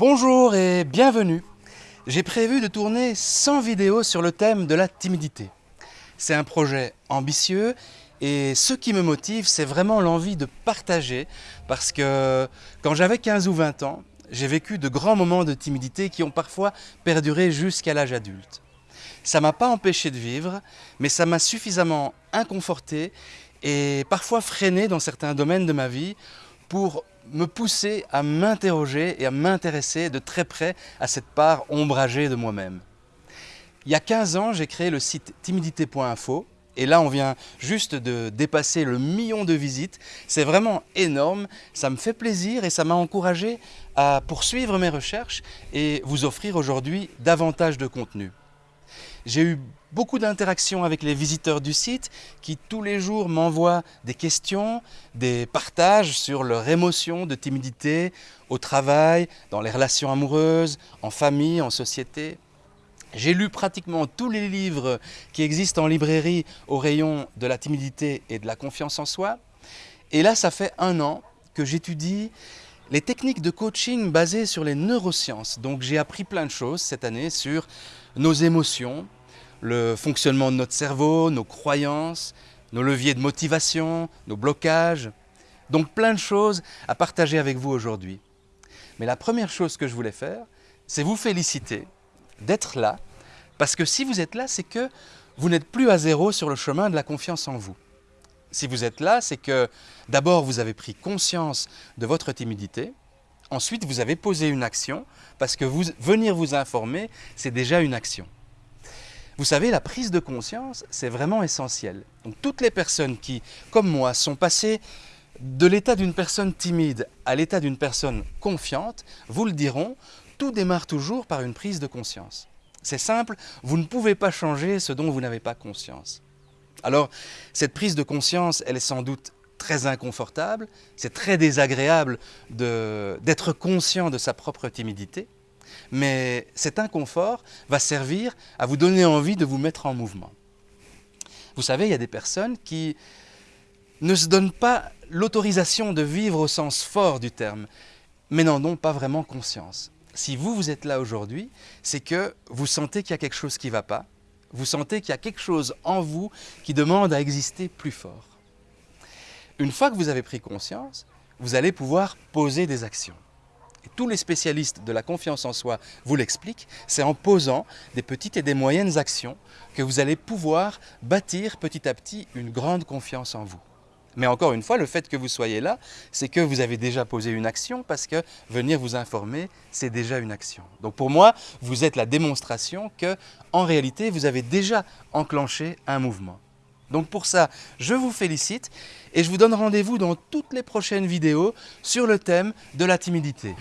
Bonjour et bienvenue. J'ai prévu de tourner 100 vidéos sur le thème de la timidité. C'est un projet ambitieux et ce qui me motive, c'est vraiment l'envie de partager parce que quand j'avais 15 ou 20 ans, j'ai vécu de grands moments de timidité qui ont parfois perduré jusqu'à l'âge adulte. Ça m'a pas empêché de vivre, mais ça m'a suffisamment inconforté et parfois freiné dans certains domaines de ma vie pour me pousser à m'interroger et à m'intéresser de très près à cette part ombragée de moi-même. Il y a 15 ans, j'ai créé le site timidité.info et là, on vient juste de dépasser le million de visites. C'est vraiment énorme, ça me fait plaisir et ça m'a encouragé à poursuivre mes recherches et vous offrir aujourd'hui davantage de contenu. J'ai eu beaucoup d'interactions avec les visiteurs du site qui tous les jours m'envoient des questions, des partages sur leurs émotions de timidité au travail, dans les relations amoureuses, en famille, en société. J'ai lu pratiquement tous les livres qui existent en librairie au rayon de la timidité et de la confiance en soi. Et là, ça fait un an que j'étudie les techniques de coaching basées sur les neurosciences. Donc j'ai appris plein de choses cette année sur nos émotions, le fonctionnement de notre cerveau, nos croyances, nos leviers de motivation, nos blocages. Donc plein de choses à partager avec vous aujourd'hui. Mais la première chose que je voulais faire, c'est vous féliciter d'être là, parce que si vous êtes là, c'est que vous n'êtes plus à zéro sur le chemin de la confiance en vous. Si vous êtes là, c'est que d'abord vous avez pris conscience de votre timidité, ensuite vous avez posé une action, parce que venir vous informer, c'est déjà une action. Vous savez, la prise de conscience, c'est vraiment essentiel. Donc toutes les personnes qui, comme moi, sont passées de l'état d'une personne timide à l'état d'une personne confiante, vous le diront, tout démarre toujours par une prise de conscience. C'est simple, vous ne pouvez pas changer ce dont vous n'avez pas conscience. Alors, cette prise de conscience, elle est sans doute très inconfortable, c'est très désagréable d'être conscient de sa propre timidité, mais cet inconfort va servir à vous donner envie de vous mettre en mouvement. Vous savez, il y a des personnes qui ne se donnent pas l'autorisation de vivre au sens fort du terme, mais n'en ont pas vraiment conscience. Si vous, vous êtes là aujourd'hui, c'est que vous sentez qu'il y a quelque chose qui ne va pas, vous sentez qu'il y a quelque chose en vous qui demande à exister plus fort. Une fois que vous avez pris conscience, vous allez pouvoir poser des actions tous les spécialistes de la confiance en soi vous l'expliquent, c'est en posant des petites et des moyennes actions que vous allez pouvoir bâtir petit à petit une grande confiance en vous. Mais encore une fois, le fait que vous soyez là, c'est que vous avez déjà posé une action parce que venir vous informer, c'est déjà une action. Donc pour moi, vous êtes la démonstration que, en réalité, vous avez déjà enclenché un mouvement. Donc pour ça, je vous félicite et je vous donne rendez-vous dans toutes les prochaines vidéos sur le thème de la timidité.